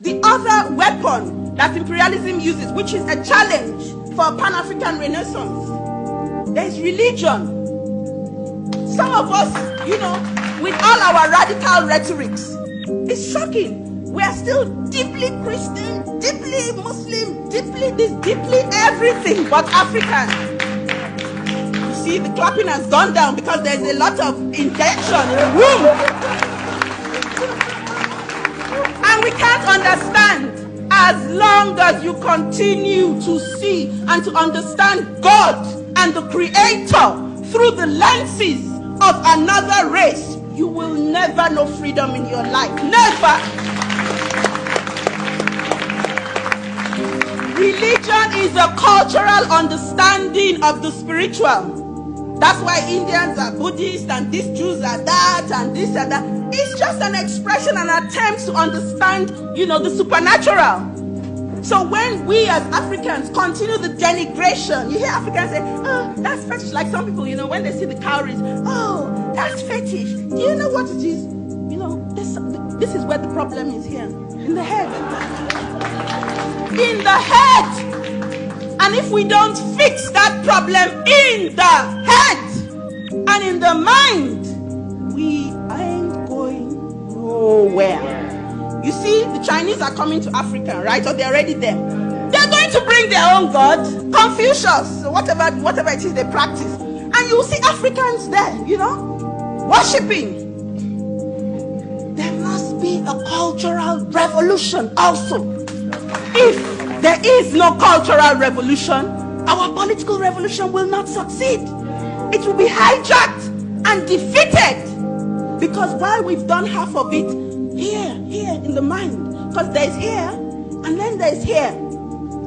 the other weapon that imperialism uses, which is a challenge for Pan African renaissance, there's religion. Some of us, you know, with all our radical rhetorics, it's shocking. We are still deeply Christian, deeply Muslim, deeply this, deeply everything but African You see the clapping has gone down because there's a lot of intention in the room. We can't understand as long as you continue to see and to understand God and the Creator through the lenses of another race, you will never know freedom in your life. Never. Religion is a cultural understanding of the spiritual. That's why Indians are Buddhist and these Jews are that and this and that. It's just an expression, an attempt to understand, you know, the supernatural. So when we as Africans continue the denigration, you hear Africans say, oh, that's fetish. Like some people, you know, when they see the cowries, oh, that's fetish. Do you know what it is? You know, this, this is where the problem is here. In the head. In the head. And if we don't fix that problem in the head and in the mind, we nowhere. You see, the Chinese are coming to Africa, right? Or they're already there. They're going to bring their own God, Confucius, whatever, whatever it is they practice. And you'll see Africans there, you know, worshipping. There must be a cultural revolution also. If there is no cultural revolution, our political revolution will not succeed. It will be hijacked and defeated. Because while we've done half of it here, here in the mind, because there's here and then there's here.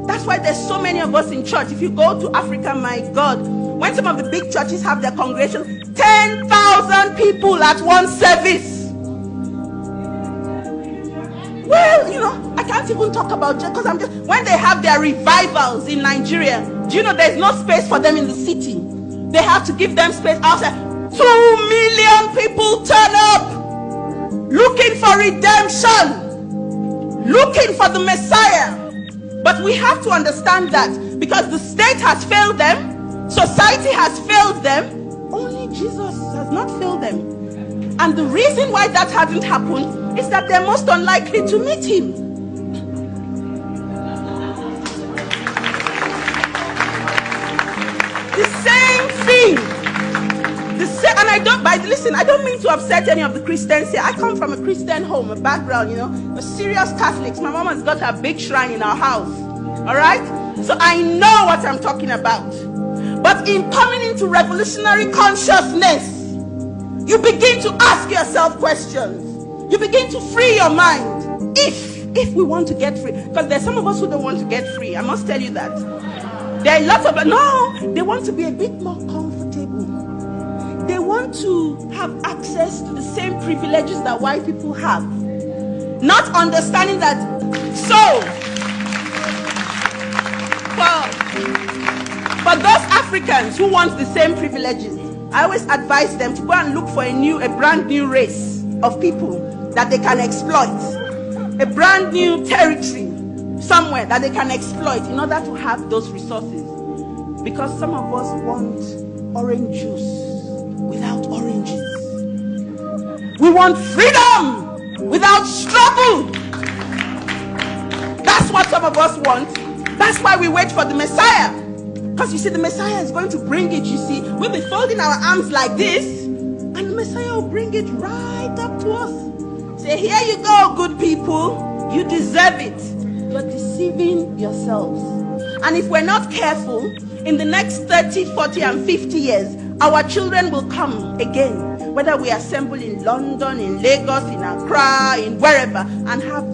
That's why there's so many of us in church. If you go to Africa, my God, when some of the big churches have their congregation, 10,000 people at one service. Well, you know, I can't even talk about just because I'm just when they have their revivals in Nigeria. Do you know there's no space for them in the city? They have to give them space outside. Two million people turn up looking for redemption, looking for the Messiah. But we have to understand that because the state has failed them, society has failed them, only Jesus has not failed them. And the reason why that hasn't happened is that they're most unlikely to meet him. The same I don't, by listen, I don't mean to upset any of the Christians here. I come from a Christian home, a background, you know, a serious Catholics. My mom has got a big shrine in our house. All right? So I know what I'm talking about. But in coming into revolutionary consciousness, you begin to ask yourself questions. You begin to free your mind. If if we want to get free, because there's some of us who don't want to get free. I must tell you that. There are lots of no, they want to be a bit more comfortable. To have access to the same privileges that white people have. Not understanding that so for, for those Africans who want the same privileges, I always advise them to go and look for a new, a brand new race of people that they can exploit, a brand new territory somewhere that they can exploit in order to have those resources. Because some of us want orange juice without. We want freedom without struggle. That's what some of us want. That's why we wait for the Messiah. Because you see, the Messiah is going to bring it. You see, we'll be folding our arms like this, and the Messiah will bring it right up to us. Say, here you go, good people. You deserve it. You're deceiving yourselves. And if we're not careful, in the next 30, 40, and 50 years, our children will come again, whether we assemble in London, in Lagos, in Accra, in wherever, and have